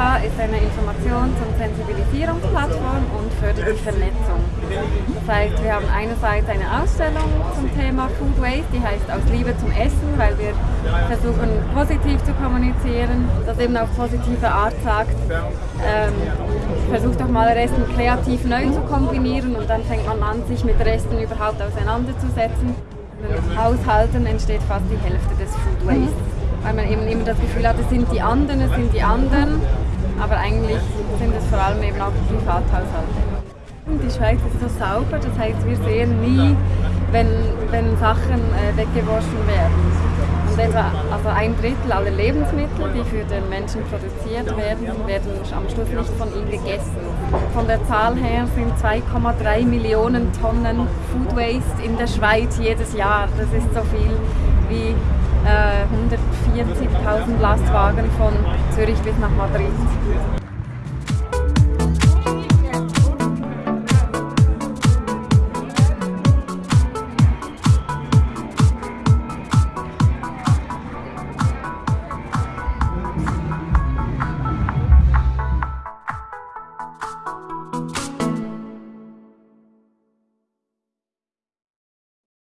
ist eine Informations- und Sensibilisierungsplattform und fördert die Vernetzung. Das heißt, wir haben einerseits eine Ausstellung zum Thema Food Waste, die heißt Aus Liebe zum Essen, weil wir versuchen positiv zu kommunizieren, das eben auf positive Art sagt, ähm, versucht doch mal Resten kreativ neu zu kombinieren und dann fängt man an, sich mit Resten überhaupt auseinanderzusetzen. In Haushalten entsteht fast die Hälfte des Food Waste, weil man eben immer das Gefühl hat, es sind die anderen, es sind die anderen, aber eigentlich sind es vor allem eben auch Privathaushalte. Die Schweiz ist so sauber, das heißt, wir sehen nie, wenn, wenn Sachen äh, weggewaschen werden. Und etwa also ein Drittel aller Lebensmittel, die für den Menschen produziert werden, werden am Schluss nicht von ihm gegessen. Von der Zahl her sind 2,3 Millionen Tonnen Food Waste in der Schweiz jedes Jahr. Das ist so viel wie äh, 140.000 Lastwagen von Zürich bis nach Madrid.